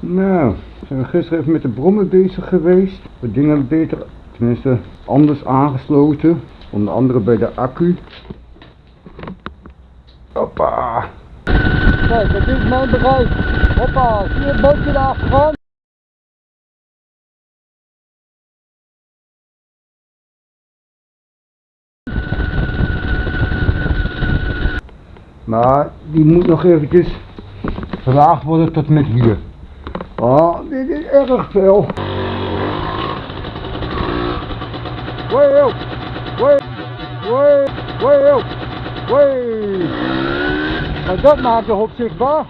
Nou, we zijn gisteren even met de brommen bezig geweest. Wat dingen beter, tenminste anders aangesloten. Onder andere bij de accu. Hoppa. Kijk, dat is mijn bereik. Hoppa, zie je het bootje daar achteraan? Maar die moet nog eventjes verlaagd worden tot met hier. Oh, dit is erg veel. Way up, way, way, way up, way. Maar dat maakt de hop zichtbaar.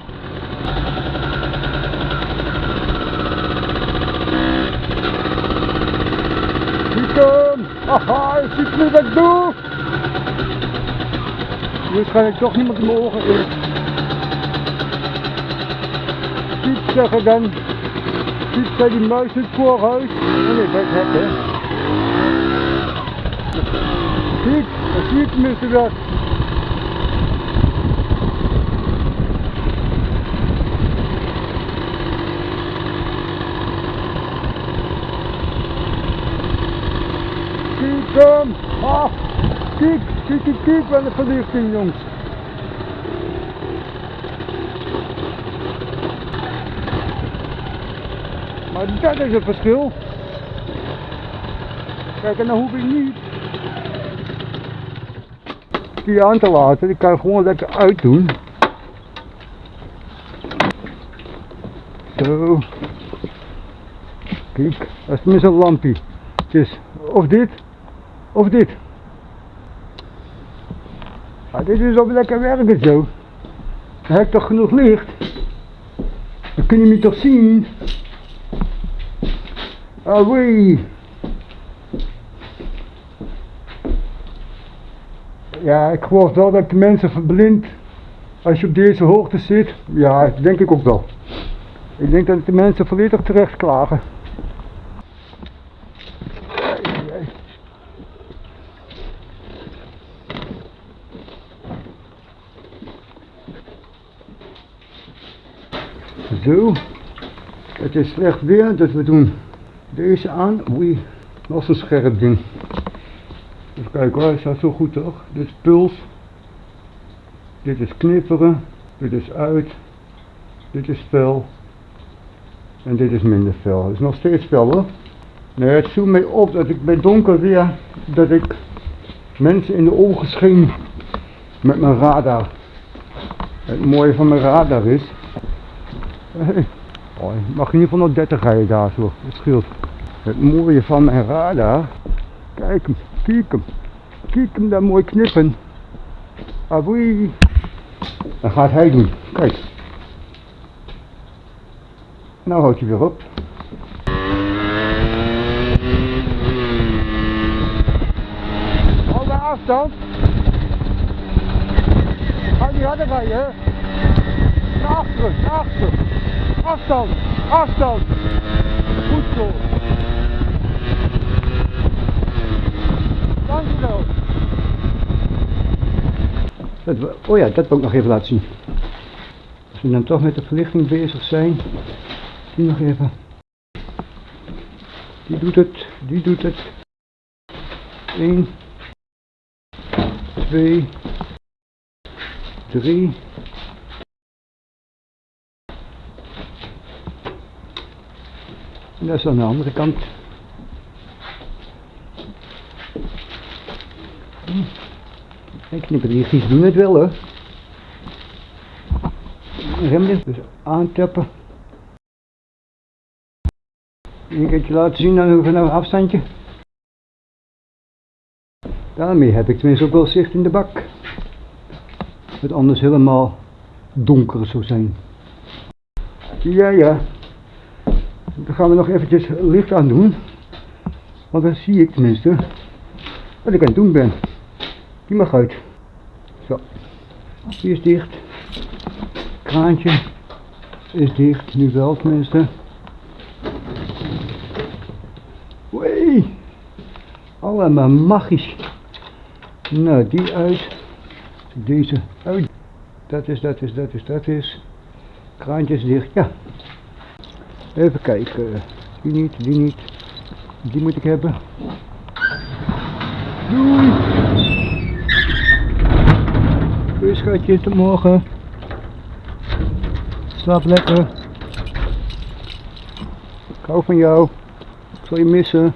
Stiekem! Haha, je ziet nu wat ik doe! Nu schijn ik toch niemand in mijn zeggen dan. Gibt's da die meisten Vorhaus? raus. ich weiß nicht, ne? Sieht, sieht das. sieht kiek, kiek, kiek, kiek, kiek, Kick, kick, kick, kiek, kiek, kiek, kiek, Jungs! Maar dat is het verschil. Kijk, en dan hoef ik niet die aan te laten. Die kan ik gewoon lekker uitdoen. Zo. Kijk, dat is tenminste een lampje. Is of dit, of dit. Maar dit is ook lekker werken zo. Dan heb toch genoeg licht. Dan kun je me toch zien. Ah. Ja, ik geloof wel dat de mensen verblind als je op deze hoogte zit. Ja, dat denk ik ook wel. Ik denk dat de mensen volledig terecht klagen. Zo, het is slecht weer, dus we doen deze aan. Oei, nog zo'n scherp ding. Even kijken hoor, staat zo goed toch? Dit is puls. Dit is knipperen. Dit is uit. Dit is fel. En dit is minder fel. Het is nog steeds fel hoor. Nee, het viel mij op dat ik bij donker weer, dat ik mensen in de ogen scheen met mijn radar. Het mooie van mijn radar is. Je mag in ieder geval nog 30 rijden daar zo. Dat scheelt. Het mooie van mijn radar. Kijk hem, kijk hem. Kijk hem daar mooi knippen. Aboei. Dan gaat hij doen. Kijk. Nou houdt hij weer op. Hou de afstand. Ga niet harder rijden, hè. Naar achteren, naar achteren. Afstand, afstand. Goed zo. Dankjewel. Oh ja, dat wil ik nog even laten zien. Als we dan toch met de verlichting bezig zijn. Die nog even. Die doet het, die doet het. 1, 2, 3. En dat is aan de andere kant. Hm. Ik knipperiertjes doen het wel hoor. Remmen, dus aantappen. Een keertje laten zien dan van een afstandje. Daarmee heb ik tenminste ook wel zicht in de bak. Het anders helemaal donker zou zijn. Ja, ja. Dan gaan we nog eventjes licht aan doen. Want dan zie ik tenminste wat ik aan het doen ben. Die mag uit. Zo. Die is dicht. Kraantje is dicht. Nu wel tenminste. Wee. Allemaal magisch. Nou, die uit. Deze uit. Dat is, dat is, dat is, dat is. Kraantje is dicht. Ja. Even kijken. Die niet, die niet. Die moet ik hebben. Doei! Doei schatje, tot morgen. Slaap lekker. Ik hou van jou. Ik zal je missen.